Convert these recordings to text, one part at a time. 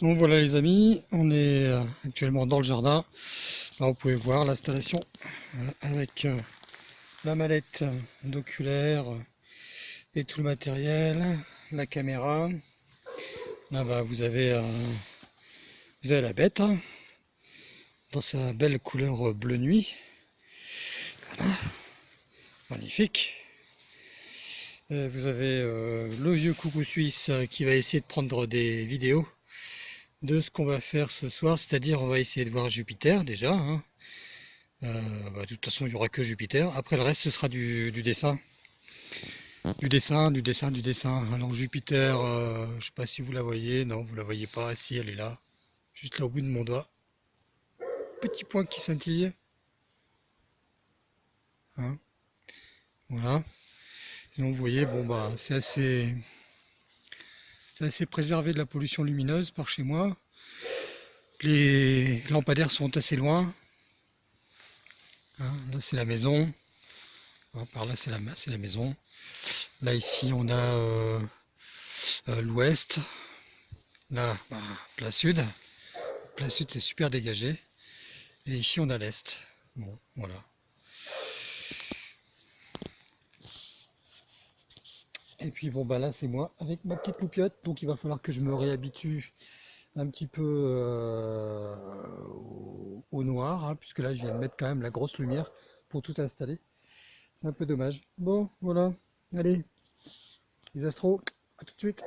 Donc voilà les amis, on est euh, actuellement dans le jardin. Là vous pouvez voir l'installation euh, avec euh, la mallette d'oculaire et tout le matériel, la caméra. Là bas vous avez, vous avez la bête hein, dans sa belle couleur bleu nuit. Magnifique. vous avez le vieux coucou suisse qui va essayer de prendre des vidéos de ce qu'on va faire ce soir, c'est-à-dire on va essayer de voir Jupiter déjà. Hein. Euh, bah, de toute façon, il n'y aura que Jupiter. Après, le reste, ce sera du, dessin. Du dessin, du dessin, du dessin. Alors Jupiter, euh, je ne sais pas si vous la voyez. Non, vous la voyez pas. Si, elle est là. Juste là au bout de mon doigt. Petit point qui scintille. Hein. voilà. donc vous voyez, bon bah c'est assez c'est assez préservé de la pollution lumineuse par chez moi. Les lampadaires sont assez loin. Hein, là c'est la maison. Hein, par là c'est la, la maison. Là ici on a euh, euh, l'ouest. Là, bah, plein sud. Plein sud c'est super dégagé. Et ici on a l'est. Bon, voilà. Et puis bon bah là c'est moi avec ma petite loupiote, donc il va falloir que je me réhabitue un petit peu euh, au, noir, hein, puisque là je viens de mettre quand même la grosse lumière pour tout installer. C'est un peu dommage. Bon voilà, allez, les astros, à tout de suite.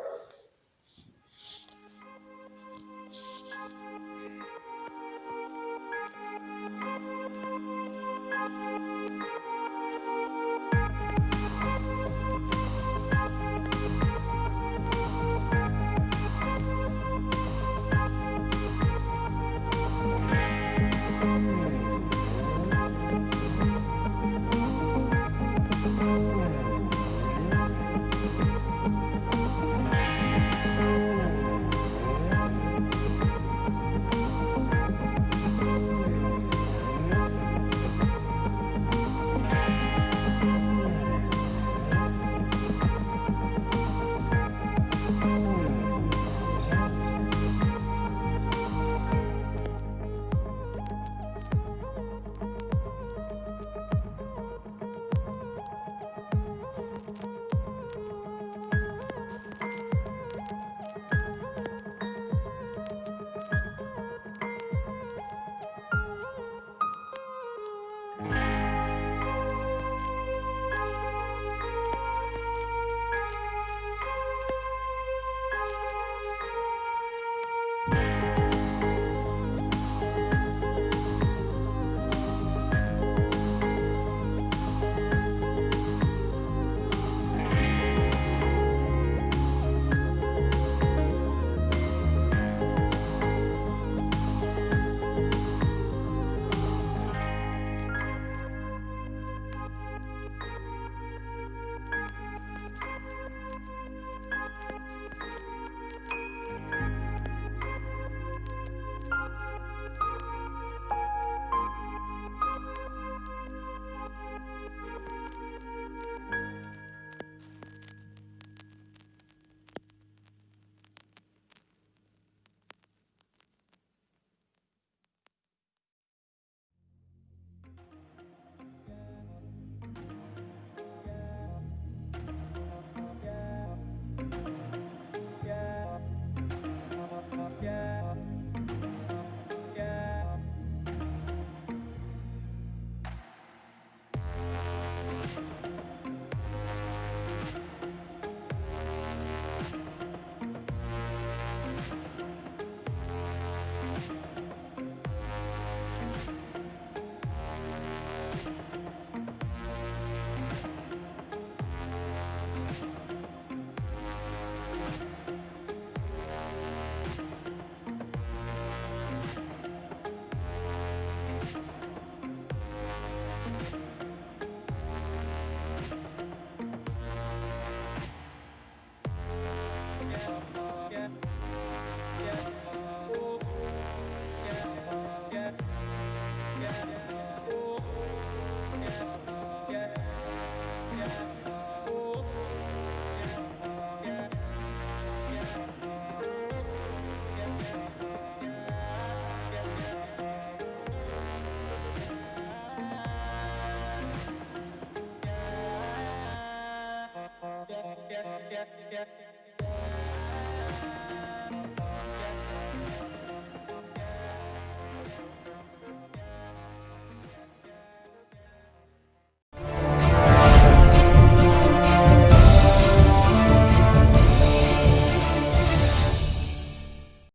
yeah, yeah.